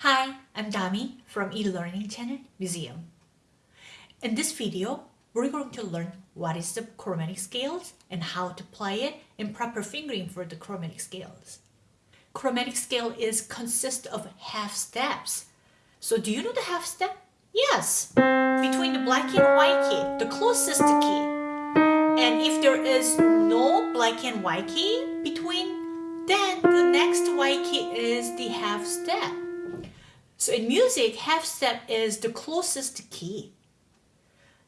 Hi, I'm Dami from eLearning Channel Museum. In this video, we're going to learn what is the chromatic scales and how to play it in proper fingering for the chromatic scales. Chromatic scale is consist of half steps. So do you know the half step? Yes, between the black and white key, the closest key. And if there is no black and white key between, then the next white key is the half step. So in music, half step is the closest key.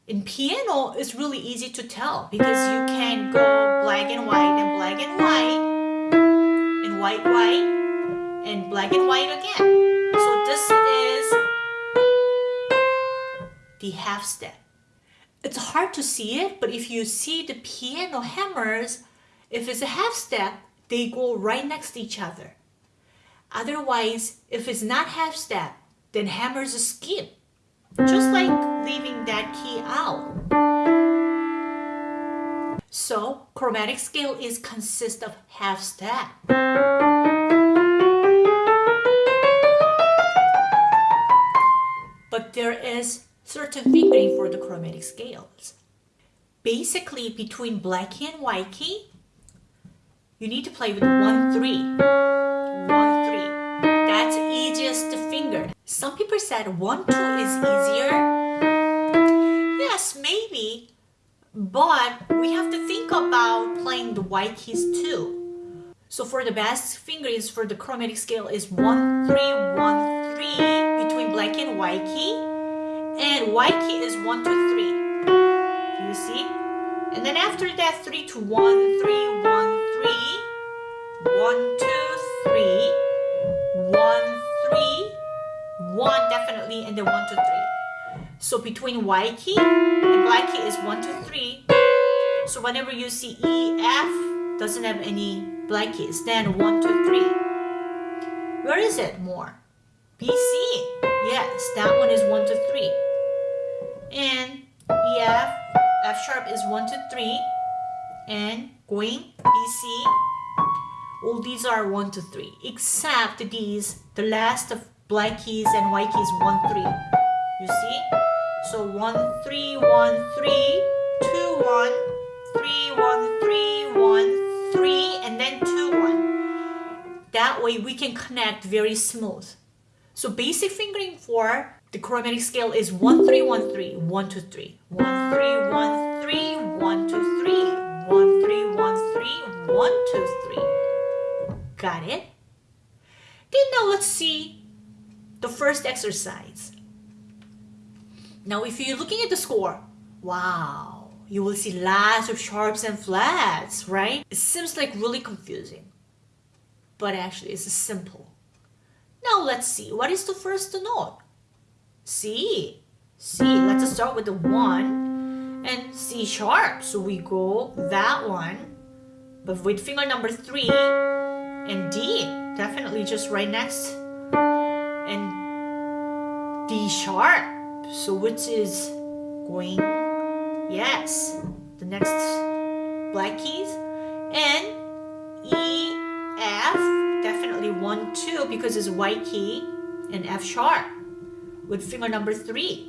In piano, it's really easy to tell because you can go black and white and black and white and white, white and black and white again. So this is the half step. It's hard to see it, but if you see the piano hammers, if it's a half step, they go right next to each other. Otherwise, if it's not half step, then hammers a skip. Just like leaving that key out. So, chromatic scale is consist of half step. But there is certain fingering for the chromatic scales. Basically, between black key and white key, you need to play with 1-3. Some people said 1, 2 is easier. Yes, maybe. But we have to think about playing the white keys too. So for the best fingerings for the chromatic scale is 1, 3, 1, 3 between black and white key. And white key is 1, 2, 3. Do you see? And then after that 3 to 1, 3, 1, 3. 1, 2, one definitely and then one two three. So between white key and black key is one two three. So whenever you see E F doesn't have any black keys then one two three. Where is it more? B C? Yes that one is one two three. And E F F sharp is one two three. And going B C all these are one to three except these the last of black keys and white keys 1 3 you see? So 1 3 1 3 2 1 3 1 3 1 3 and then 2 1 that way we can connect very smooth. So basic fingering for the chromatic scale is 1 3 1 3 1 2 3 1 3 1 3 1 2 3 1 3 1 3 1 2 3 got it? Then now let's see the first exercise. Now, if you're looking at the score, wow, you will see lots of sharps and flats, right? It seems like really confusing, but actually it's simple. Now let's see, what is the first note? C. C, let's start with the one and C sharp. So we go that one, but with finger number three and D, definitely just right next and D sharp. So which is going, yes, the next black keys. And E, F, definitely 1, 2 because it's white key and F sharp with finger number 3.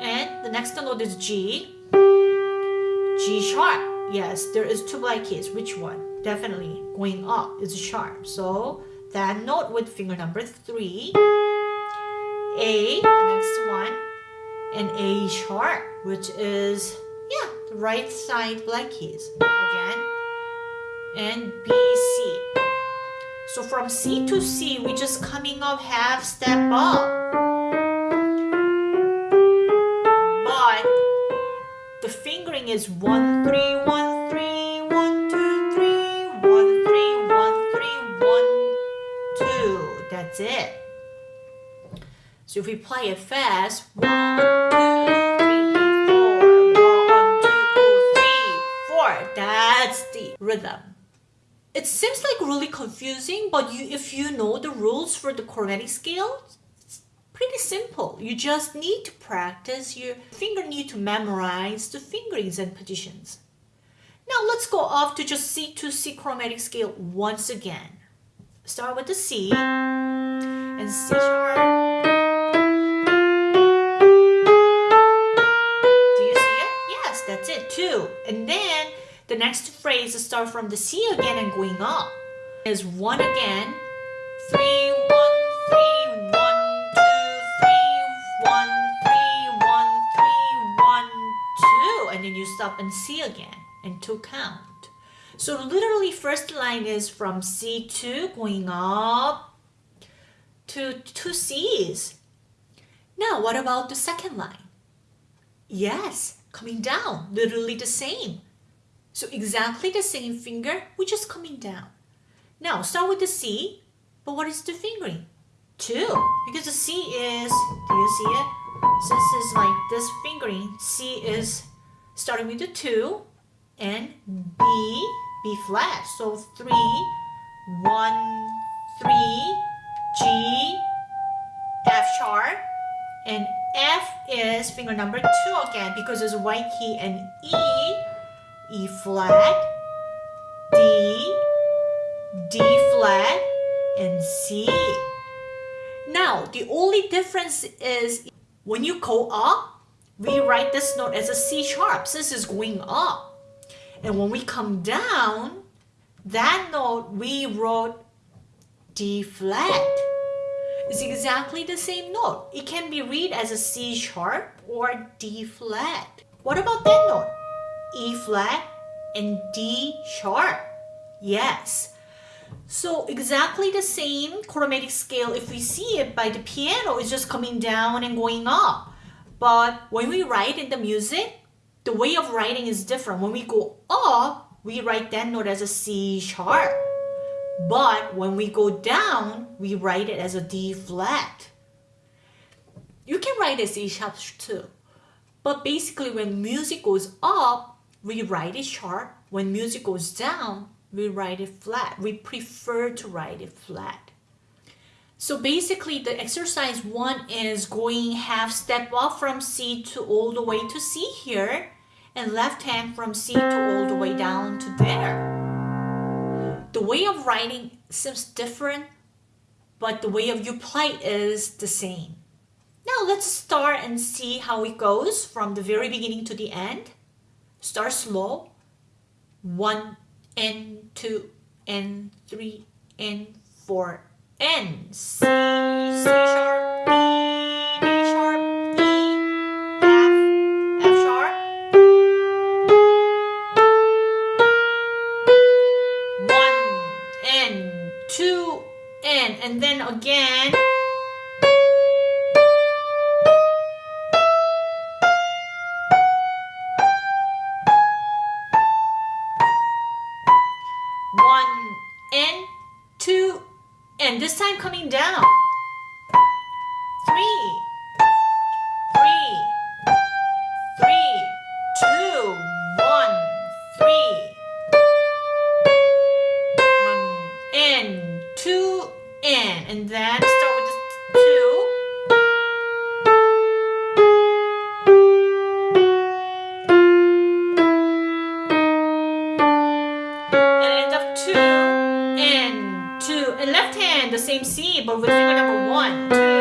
And the next note is G, G sharp. Yes, there is two black keys. Which one? Definitely going up is sharp. So that note with finger number three, A, the next one, and A sharp, which is, yeah, the right side black keys again, and B, C. So from C to C, we just coming up half step up. But the fingering is one, three, one, That's it. So if we play it fast, one, two, three, four, one, two, three, four. That's the rhythm. It seems like really confusing, but you, if you know the rules for the chromatic scale, it's pretty simple. You just need to practice. Your finger need to memorize the fingerings and positions. Now let's go off to just C to C chromatic scale once again start with the C and C sharp. Do you see it? Yes, that's it, two. And then the next phrase start from the C again and going up. Is one again, three, one, three, one, two, three, one, three, one, three, one, two, and then you stop and C again and two count. So literally first line is from C2 going up to two C's. Now what about the second line? Yes, coming down, literally the same. So exactly the same finger, we're just coming down. Now start with the C, but what is the fingering? Two, because the C is, do you see it? Since it's like this fingering, C is starting with the two, and B, B flat. So three, one, three, G, F sharp, and F is finger number two again because it's white key and E, E flat, D, D flat, and C. Now, the only difference is when you go up, we write this note as a C sharp since it's going up. And when we come down, that note we wrote D flat. It's exactly the same note. It can be read as a C sharp or D flat. What about that note? E flat and D sharp. Yes. So exactly the same chromatic scale if we see it by the piano it's just coming down and going up. But when we write in the music, the way of writing is different. When we go up, we write that note as a C sharp. But when we go down, we write it as a D flat. You can write a C sharp too. But basically when music goes up, we write it sharp. When music goes down, we write it flat. We prefer to write it flat. So basically the exercise one is going half step up from C to all the way to C here and left hand from C to all the way down to there. The way of writing seems different, but the way of you play is the same. Now let's start and see how it goes from the very beginning to the end. Start slow. One and two and three and four and C, sharp, again. And then start with the two. And end up two and two and left hand the same C but with finger number one, two,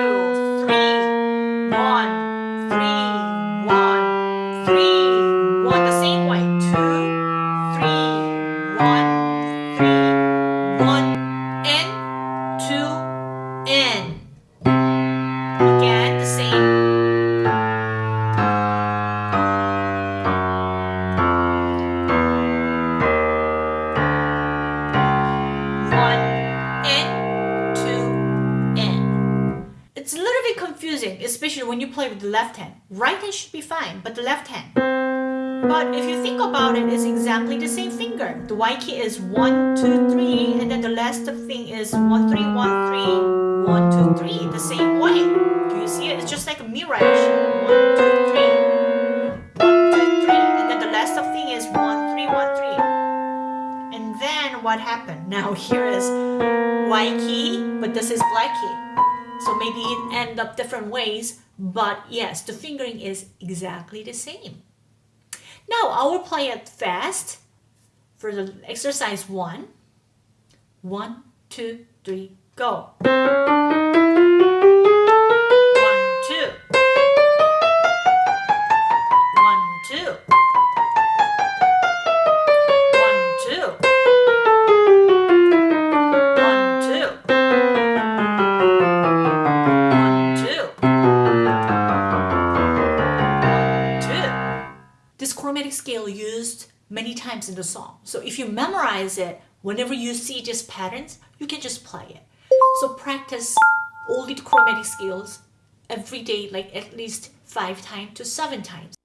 when you play with the left hand. Right hand should be fine, but the left hand. But if you think about it, it's exactly the same finger. The Y key is one, two, three, and then the last thing is one, three, one, three, one, two, three. The same way. Do you see it? It's just like a action. One, two, three. One, two, three. And then the last thing is one, three, one, three. And then what happened? Now here is white key, but this is black key. So maybe it end up different ways, but yes, the fingering is exactly the same. Now I will play it fast for the exercise one. One, two, three, go. In the song. So if you memorize it, whenever you see these patterns, you can just play it. So practice all the chromatic scales every day, like at least five times to seven times.